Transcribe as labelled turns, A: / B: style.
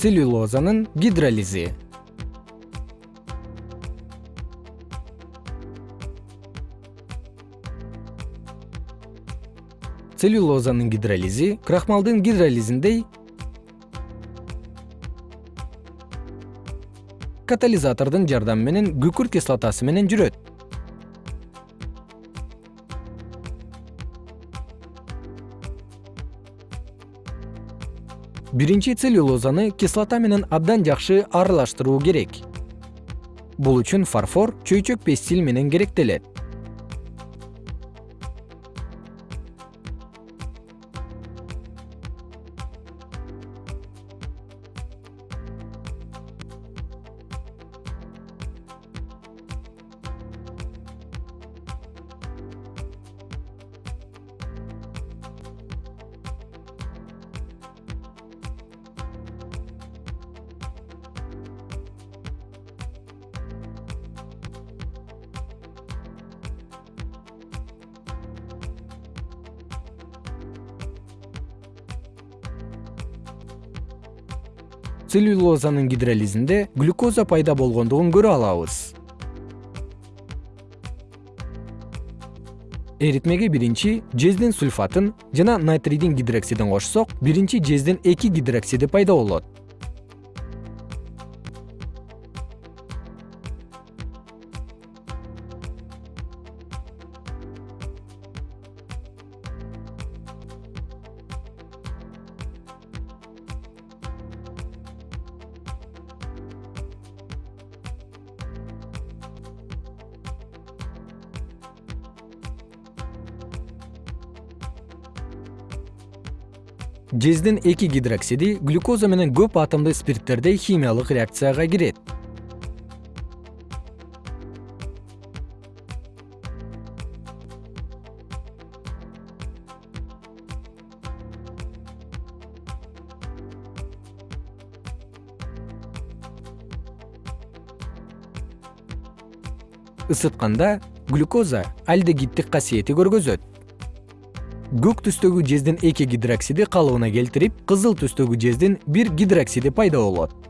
A: целлюлозанын гидролизи. Целлюлозанын гидролизи крахмалдын гидролизиндей катализатордун жардамы менен күкүрт кислотасы менен жүрөт биринчи целлюлозаны кислота менен абдан жакшы аралаштыруу керек. Бул үчүн фарфор чөйчөк пестиль менен керектелет целлюлозанын гидролизинде глюкоза пайда болгондугун көрө алабыз. Эритмеге биринчи жездин сульфатын жана натрийдин гидроксидин кошсок биринчи жездин эки гидроксиди пайда болот жездин эки гидроксиди глюкоза менен көп атомдуу спирттердей химиялык реакцияга кирет. Ысытканда глюкоза альдегиддик касиети көргөзөт көк түстөгү жездин эки гидроксиди калыбына келтирип кызыл түстөгү жездин бир гидроксиди пайда болот